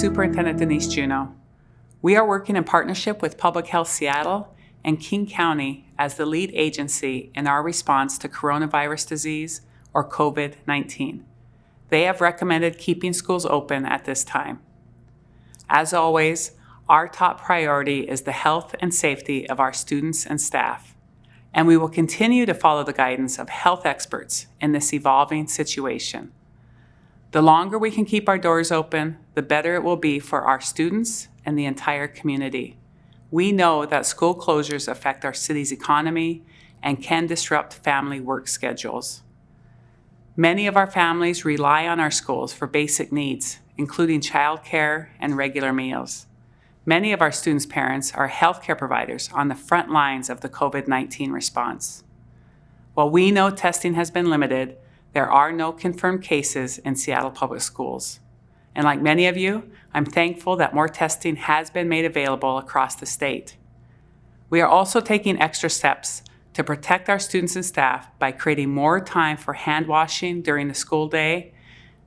Superintendent Denise Juneau. We are working in partnership with Public Health Seattle and King County as the lead agency in our response to coronavirus disease or COVID-19. They have recommended keeping schools open at this time. As always, our top priority is the health and safety of our students and staff, and we will continue to follow the guidance of health experts in this evolving situation. The longer we can keep our doors open, the better it will be for our students and the entire community. We know that school closures affect our city's economy and can disrupt family work schedules. Many of our families rely on our schools for basic needs, including childcare and regular meals. Many of our students' parents are healthcare providers on the front lines of the COVID-19 response. While we know testing has been limited, there are no confirmed cases in Seattle Public Schools. And like many of you, I'm thankful that more testing has been made available across the state. We are also taking extra steps to protect our students and staff by creating more time for hand washing during the school day,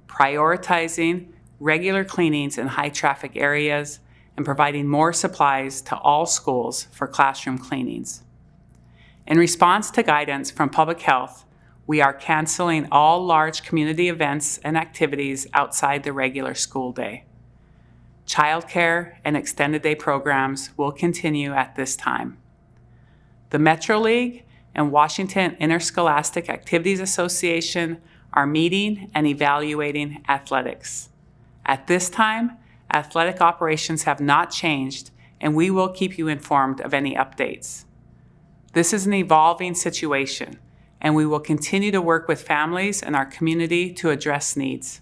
prioritizing regular cleanings in high traffic areas, and providing more supplies to all schools for classroom cleanings. In response to guidance from public health, we are canceling all large community events and activities outside the regular school day. Childcare and extended day programs will continue at this time. The Metro League and Washington Interscholastic Activities Association are meeting and evaluating athletics. At this time, athletic operations have not changed, and we will keep you informed of any updates. This is an evolving situation, and we will continue to work with families and our community to address needs.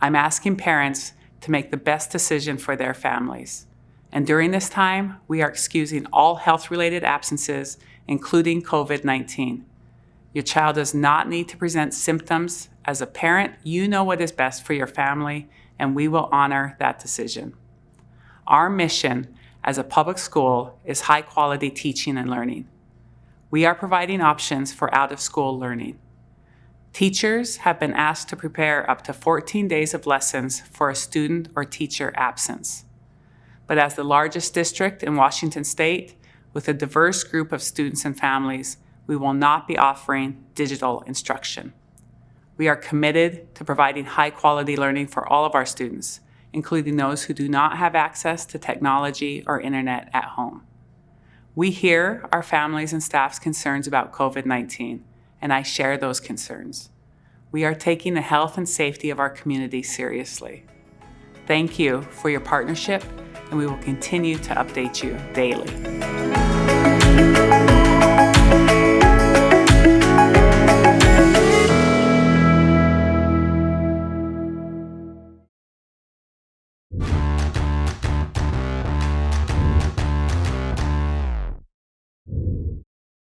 I'm asking parents to make the best decision for their families. And during this time, we are excusing all health-related absences, including COVID-19. Your child does not need to present symptoms. As a parent, you know what is best for your family, and we will honor that decision. Our mission as a public school is high quality teaching and learning. We are providing options for out-of-school learning. Teachers have been asked to prepare up to 14 days of lessons for a student or teacher absence. But as the largest district in Washington state, with a diverse group of students and families, we will not be offering digital instruction. We are committed to providing high quality learning for all of our students, including those who do not have access to technology or internet at home. We hear our families and staff's concerns about COVID-19, and I share those concerns. We are taking the health and safety of our community seriously. Thank you for your partnership, and we will continue to update you daily.